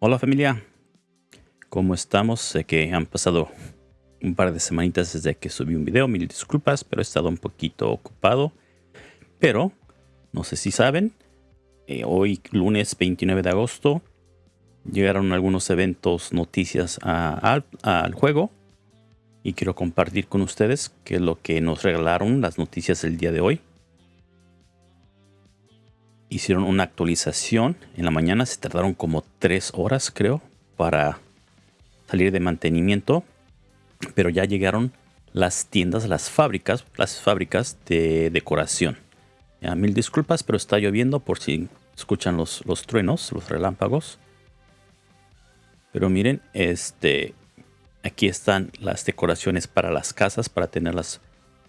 Hola familia, ¿cómo estamos? Sé que han pasado un par de semanitas desde que subí un video, mil disculpas, pero he estado un poquito ocupado. Pero, no sé si saben, eh, hoy lunes 29 de agosto llegaron algunos eventos, noticias al juego. Y quiero compartir con ustedes qué es lo que nos regalaron las noticias del día de hoy. Hicieron una actualización en la mañana, se tardaron como tres horas creo para salir de mantenimiento. Pero ya llegaron las tiendas, las fábricas, las fábricas de decoración. Mil disculpas, pero está lloviendo por si escuchan los, los truenos, los relámpagos. Pero miren, este, aquí están las decoraciones para las casas, para tenerlas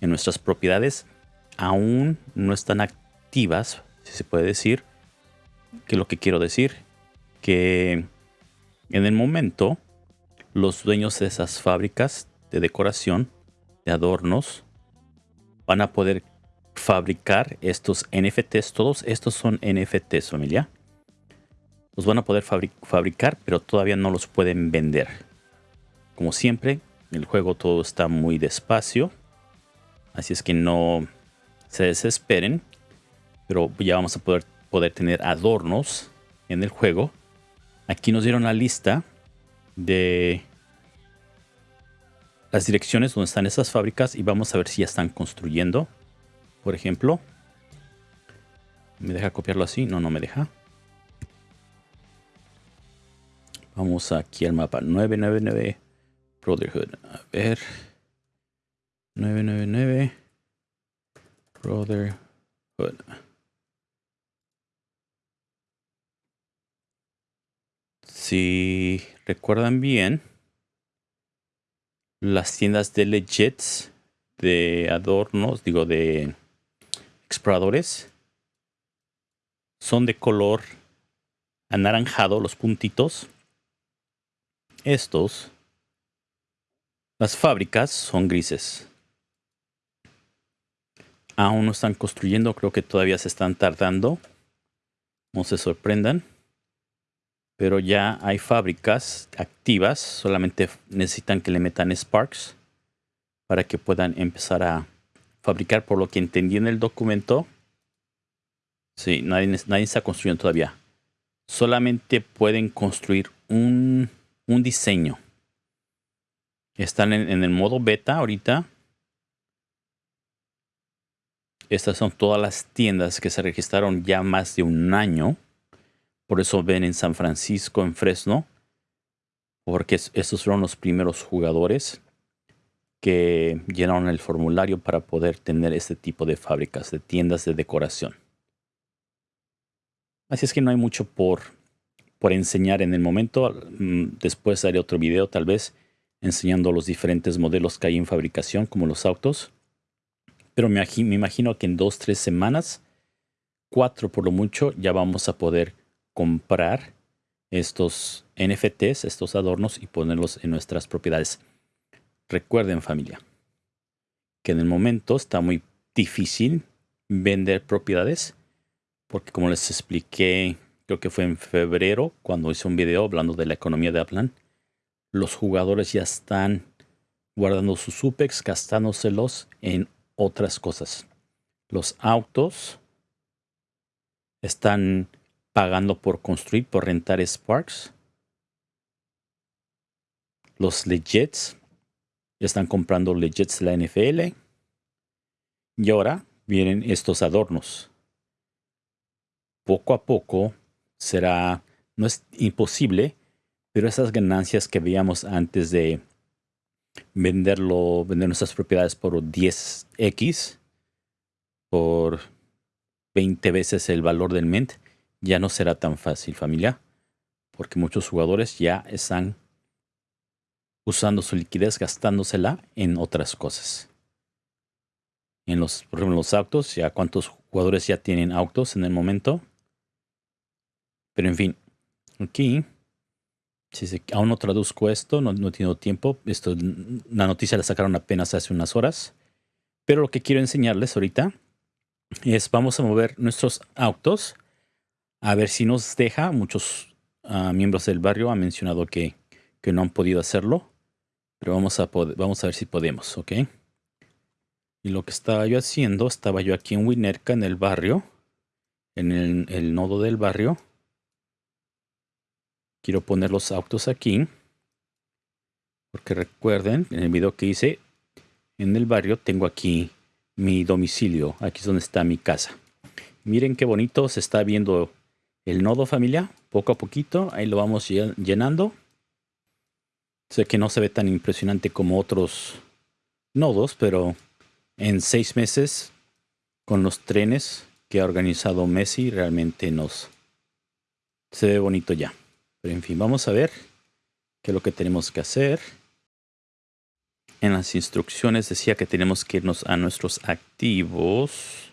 en nuestras propiedades. Aún no están activas, si se puede decir. Que lo que quiero decir, que en el momento los dueños de esas fábricas de decoración, de adornos, van a poder fabricar estos NFTs. Todos estos son NFTs, familia. Los van a poder fabricar, pero todavía no los pueden vender. Como siempre, el juego todo está muy despacio. Así es que no se desesperen. Pero ya vamos a poder, poder tener adornos en el juego. Aquí nos dieron la lista de las direcciones donde están esas fábricas y vamos a ver si ya están construyendo. Por ejemplo, ¿me deja copiarlo así? No, no me deja. Vamos aquí al mapa 999 Brotherhood. A ver. 999 Brotherhood. Si recuerdan bien, las tiendas de legits, de adornos, digo, de exploradores, son de color anaranjado, los puntitos. Estos, las fábricas son grises. Aún no están construyendo, creo que todavía se están tardando. No se sorprendan pero ya hay fábricas activas, solamente necesitan que le metan Sparks para que puedan empezar a fabricar, por lo que entendí en el documento. Sí, nadie, nadie está construyendo todavía. Solamente pueden construir un, diseño. Están en, en el modo beta ahorita. Estas son todas las tiendas que se registraron ya más de un año. Por eso ven en San Francisco, en Fresno, porque estos fueron los primeros jugadores que llenaron el formulario para poder tener este tipo de fábricas, de tiendas de decoración. Así es que no hay mucho por, enseñar en el momento. Mm, después haré otro video tal vez enseñando los diferentes modelos que hay en fabricación, como los autos. Pero me imagino que en dos, tres semanas, cuatro por lo mucho, ya vamos a poder comprar estos NFTs, estos adornos y ponerlos en nuestras propiedades. Recuerden familia, que en el momento está muy difícil vender propiedades porque como les expliqué, creo que fue en febrero cuando hice un video hablando de la economía de Aplan, los jugadores ya están guardando sus supex, gastándoselos en otras cosas. Los autos están pagando por construir, por rentar Sparks. Los legits están comprando legits la NFL. Y ahora vienen estos adornos. Poco a poco será, no es imposible, pero esas ganancias que veíamos antes de venderlo, vender nuestras propiedades por 10x, por 20 veces el valor del mint, ya no será tan fácil familia, porque muchos jugadores ya están usando su liquidez, gastándosela en otras cosas. En los, por ejemplo, los autos, ya cuántos jugadores ya tienen autos en el momento. Pero en fin, aquí, si aún no traduzco esto, no, no he tiempo. Esto, la noticia la sacaron apenas hace unas horas. Pero lo que quiero enseñarles ahorita es, vamos a mover nuestros autos a ver si nos deja. Muchos ah, miembros del barrio han mencionado que, que, no han podido hacerlo. Pero vamos a, vamos a ver si podemos, ¿ok? Y lo que estaba yo haciendo, estaba yo aquí en Winerca, en el barrio, en el, el nodo del barrio. Quiero poner los autos aquí. Porque recuerden, en el video que hice, en el barrio tengo aquí mi domicilio. Aquí es donde está mi casa. Miren qué bonito se está viendo el nodo familia. Poco a poquito, ahí lo vamos llenando. Sé que no se ve tan impresionante como otros nodos, pero en seis meses, con los trenes que ha organizado Messi, realmente nos se ve bonito ya. Pero en fin, vamos a ver qué es lo que tenemos que hacer. En las instrucciones decía que tenemos que irnos a nuestros activos.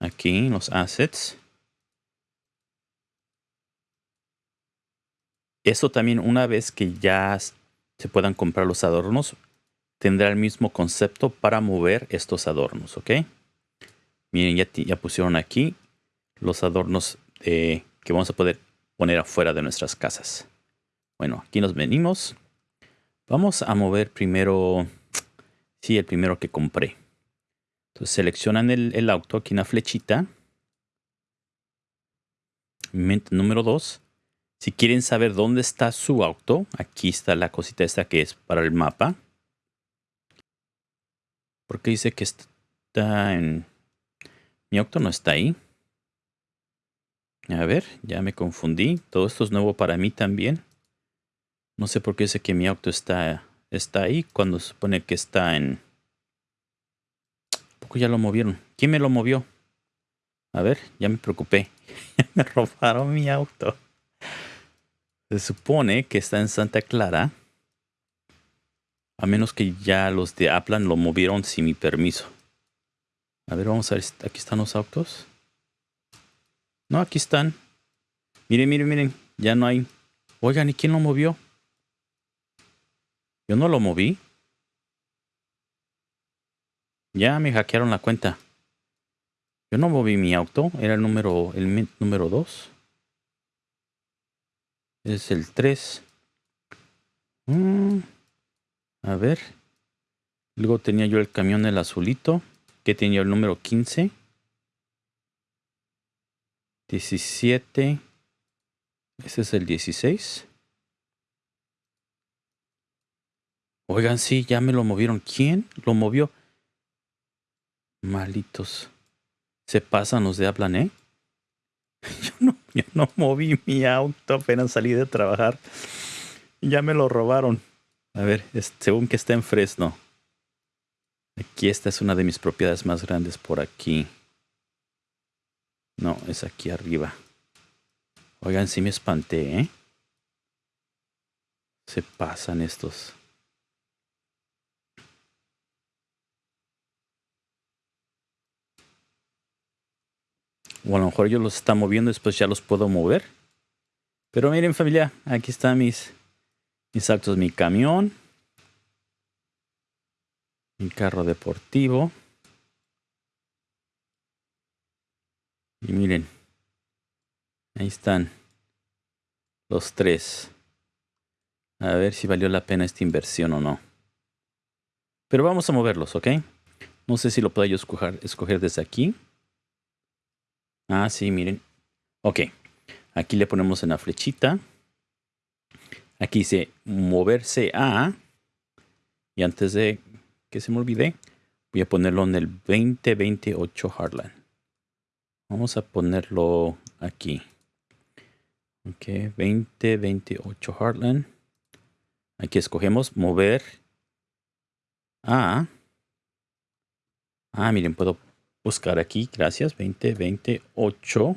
Aquí, los assets. Eso también una vez que ya se puedan comprar los adornos, tendrá el mismo concepto para mover estos adornos, ¿ok? Miren, ya, ya pusieron aquí los adornos que vamos a poder poner afuera de nuestras casas. Bueno, aquí nos venimos. Vamos a mover primero, sí, el primero que compré. Entonces seleccionan el, el auto aquí en la flechita. Número 2 si quieren saber dónde está su auto, aquí está la cosita esta que es para el mapa. Porque dice que está en... Mi auto no está ahí. A ver, ya me confundí. Todo esto es nuevo para mí también. No sé por qué dice que mi auto está, está ahí cuando se supone que está en... Poco ya lo movieron. ¿Quién me lo movió? A ver, ya me preocupé. me robaron mi auto. Se supone que está en Santa Clara. A menos que ya los de Aplan lo movieron sin mi permiso. A ver, vamos a ver. Aquí están los autos. No, aquí están. Miren, miren, miren. Ya no hay. Oigan, ¿y quién lo movió? Yo no lo moví. Ya me hackearon la cuenta. Yo no moví mi auto. Era el número, el número 2 es el 3. Mm, a ver. Luego tenía yo el camión el azulito, que tenía el número 15. 17. Ese es el 16. Oigan, sí, ya me lo movieron. ¿Quién lo movió? Malitos. Se pasan los de hablan, ¿eh? No moví mi auto apenas salí de trabajar. Ya me lo robaron. A ver, según que está en Fresno. Aquí esta es una de mis propiedades más grandes por aquí. No, es aquí arriba. Oigan, sí me espanté, ¿eh? Se pasan estos. O a lo mejor yo los está moviendo, después ya los puedo mover. Pero miren familia, aquí están mis, mis actos, mi camión. Mi carro deportivo. Y miren, ahí están los tres. A ver si valió la pena esta inversión o no. Pero vamos a moverlos, ¿ok? No sé si lo puedo yo escoger, escoger desde aquí. Ah, sí, miren. Ok. Aquí le ponemos en la flechita. Aquí dice moverse a. Y antes de que se me olvide, voy a ponerlo en el 2028 Heartland. Vamos a ponerlo aquí. Ok, 2028 Heartland. Aquí escogemos mover a. Ah, miren, puedo buscar aquí, gracias, 2028.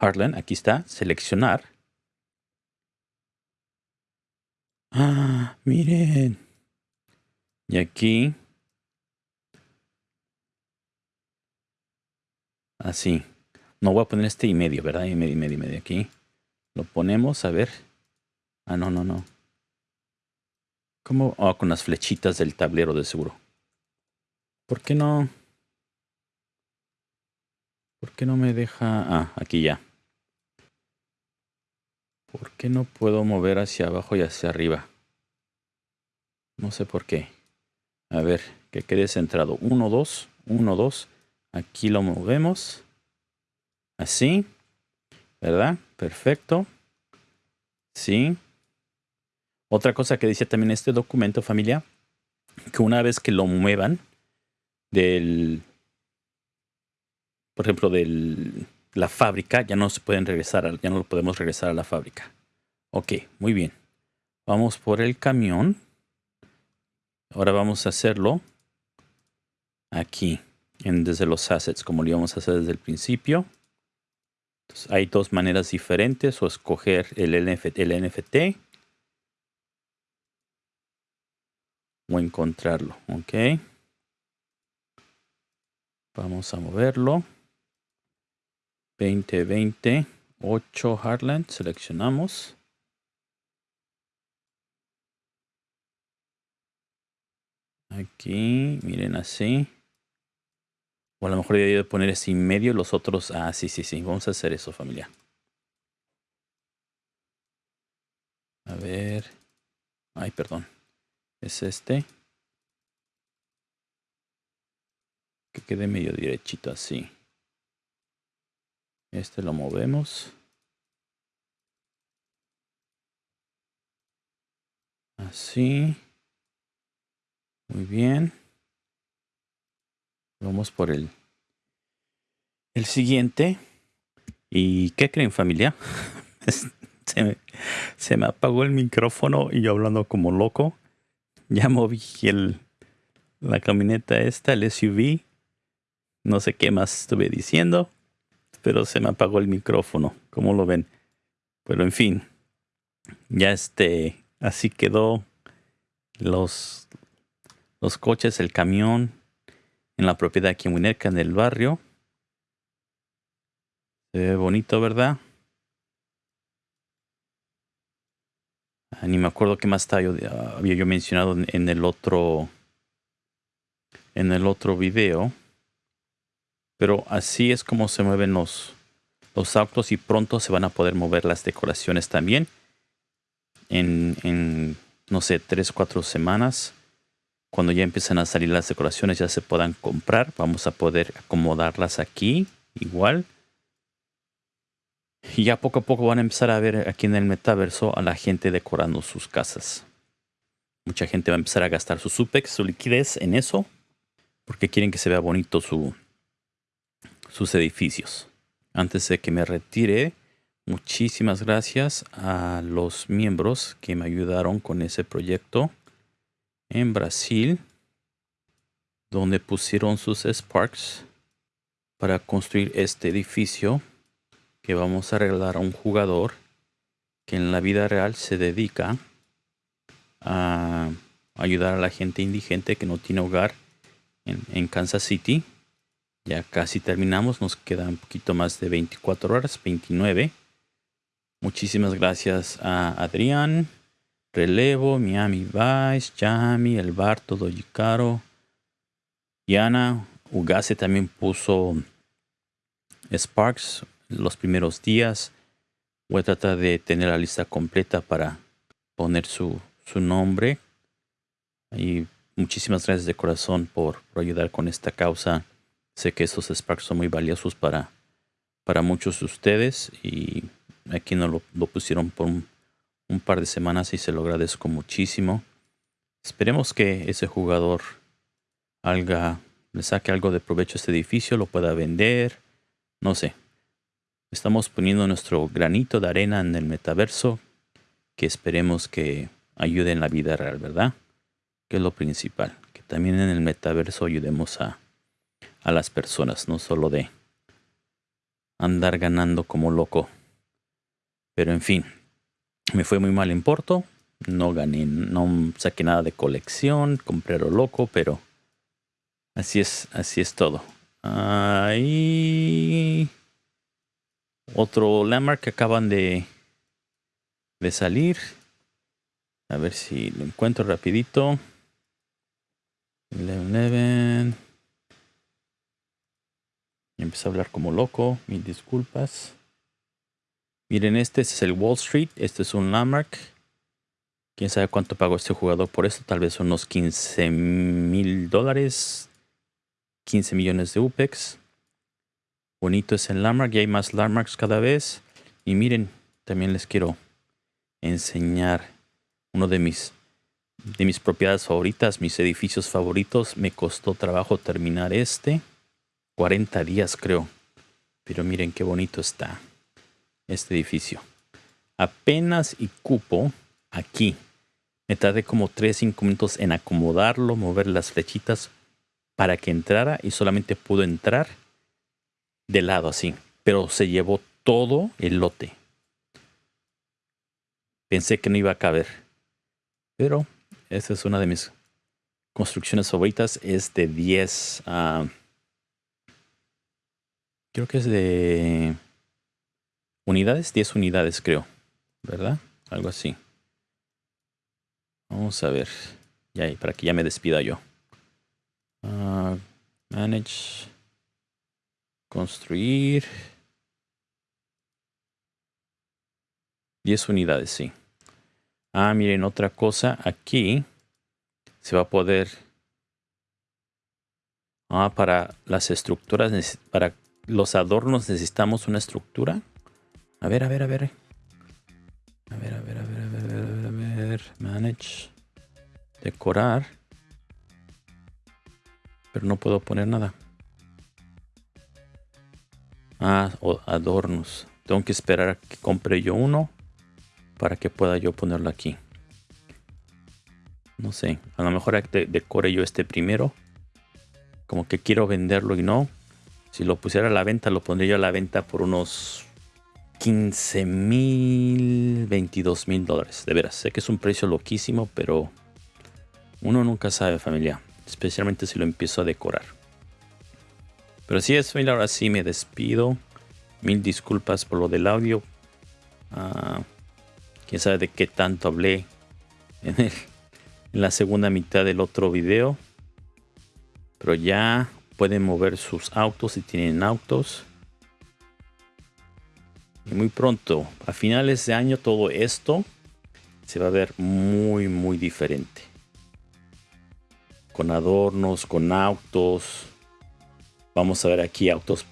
Heartland, aquí está, seleccionar. Ah, miren. Y aquí. Así. No voy a poner este y medio, ¿verdad? Y medio, y medio, y medio aquí. Lo ponemos, a ver. Ah, no, no, no. ¿Cómo? Oh, con las flechitas del tablero de seguro. ¿Por qué no? ¿Por qué no me deja? Ah, aquí ya. ¿Por qué no puedo mover hacia abajo y hacia arriba? No sé por qué. A ver, que quede centrado. 1, 2, 1, 2. Aquí lo movemos. Así. ¿Verdad? Perfecto. Sí. Otra cosa que dice también este documento, familia, que una vez que lo muevan del, por ejemplo, de la fábrica, ya no se pueden regresar, ya no lo podemos regresar a la fábrica. Ok, muy bien. Vamos por el camión. Ahora vamos a hacerlo aquí, desde los assets, como lo íbamos a hacer desde el principio. hay dos maneras diferentes, o escoger el el NFT o encontrarlo. Ok. Vamos a moverlo. 2020 8 Heartland. Seleccionamos. Aquí, miren así. O a lo mejor de poner ese en medio los otros. Ah, sí, sí, sí. Vamos a hacer eso, familia. A ver. Ay, perdón. Es este. Que quede medio derechito así. Este lo movemos. Así. Muy bien. Vamos por el, el siguiente. ¿Y qué creen familia? se, me, apagó el micrófono y yo hablando como loco. Ya moví el, la camioneta esta, el SUV. No sé qué más estuve diciendo, pero se me apagó el micrófono. ¿Cómo lo ven? Pero en fin, ya este, así quedó los, los coches, el camión en la propiedad aquí en Winnetka, en el barrio. Se ve bonito, ¿verdad? Ah, ni me acuerdo qué más yo, había yo mencionado en, el otro en el otro video. Pero así es como se mueven los, los autos y pronto se van a poder mover las decoraciones también. En, en no sé, tres, cuatro semanas cuando ya empiecen a salir las decoraciones ya se puedan comprar. Vamos a poder acomodarlas aquí igual. Y ya poco a poco van a empezar a ver aquí en el metaverso a la gente decorando sus casas. Mucha gente va a empezar a gastar su supex, su liquidez en eso, porque quieren que se vea bonito su, sus edificios. Antes de que me retire, muchísimas gracias a los miembros que me ayudaron con ese proyecto en Brasil, donde pusieron sus Sparks para construir este edificio que vamos a regalar a un jugador que en la vida real se dedica a ayudar a la gente indigente que no tiene hogar en, Kansas City. Ya casi terminamos, nos quedan un poquito más de 24 horas, 29. Muchísimas gracias a Adrián, Relevo, Miami Vice, Yami, El Bar, Todo Yicaro, Yana, Ugase también puso Sparks los primeros días. Voy a tratar de tener la lista completa para poner su, su nombre. Y muchísimas gracias de corazón por, ayudar con esta causa. Sé que esos Sparks son muy valiosos para, para muchos de ustedes y aquí nos lo, lo pusieron por un un par de semanas y se lo agradezco muchísimo. Esperemos que ese jugador haga, le saque algo de provecho a este edificio, lo pueda vender, no sé. Estamos poniendo nuestro granito de arena en el metaverso que esperemos que ayude en la vida real, ¿verdad? Que es lo principal. Que también en el metaverso ayudemos a, a las personas, no solo de andar ganando como loco. Pero en fin, me fue muy mal en Porto. No gané, no saqué nada de colección, compré lo loco, pero así es, así es todo. Ahí otro landmark que acaban de, de salir. A ver si lo encuentro rapidito. 11 Y empecé hablar como loco. Mil disculpas. Miren, este, este es el Wall Street. Este es un landmark. Quién sabe cuánto pagó este jugador por esto. Tal vez unos 15 mil dólares. 15 millones de UPEX. Bonito es el landmark. Y hay más landmarks cada vez. Y miren, también les quiero enseñar uno de mis de mis propiedades favoritas, mis edificios favoritos. Me costó trabajo terminar este. 40 días creo. Pero miren qué bonito está este edificio. Apenas y cupo aquí. Me tardé como 3-5 minutos en acomodarlo, mover las flechitas para que entrara y solamente pudo entrar de lado así. Pero se llevó todo el lote. Pensé que no iba a caber. Pero esta es una de mis construcciones favoritas. Es de 10. Uh, creo que es de unidades. 10 unidades, creo. ¿Verdad? Algo así. Vamos a ver. Ya, para que ya me despida yo. Uh, manage. Construir. 10 unidades, sí. Ah, miren, otra cosa. Aquí se va a poder... Ah, para las estructuras, para los adornos necesitamos una estructura. A ver, a ver, a ver. A ver, a ver, a ver, a ver, a ver. Manage. Decorar. Pero no puedo poner nada. Ah, adornos. Tengo que esperar a que compre yo uno para que pueda yo ponerlo aquí. No sé, a lo mejor decore yo este primero. Como que quiero venderlo y no. Si lo pusiera a la venta, lo pondría yo a la venta por unos 15 mil, 22 mil dólares. De veras, sé que es un precio loquísimo, pero uno nunca sabe, familia. Especialmente si lo empiezo a decorar. Pero si es, familia, ahora sí me despido. Mil disculpas por lo del audio. Ah, quién sabe de qué tanto hablé en, la segunda mitad del otro video. Pero ya pueden mover sus autos si tienen autos. Y muy pronto, a finales de año, todo esto se va a ver muy, muy diferente. Con adornos, con autos. Vamos a ver aquí autos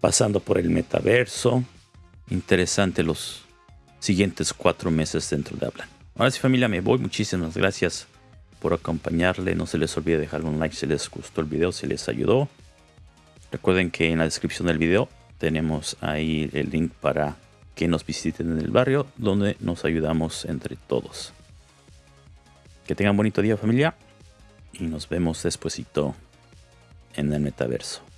pasando por el metaverso. Interesante los, siguientes cuatro meses dentro de Hablan. Ahora sí familia, me voy. Muchísimas gracias por acompañarle. No se les olvide dejar un like si les gustó el video, si les ayudó. Recuerden que en la descripción del video tenemos ahí el link para que nos visiten en el barrio donde nos ayudamos entre todos. Que tengan bonito día familia y nos vemos despuesito en el metaverso.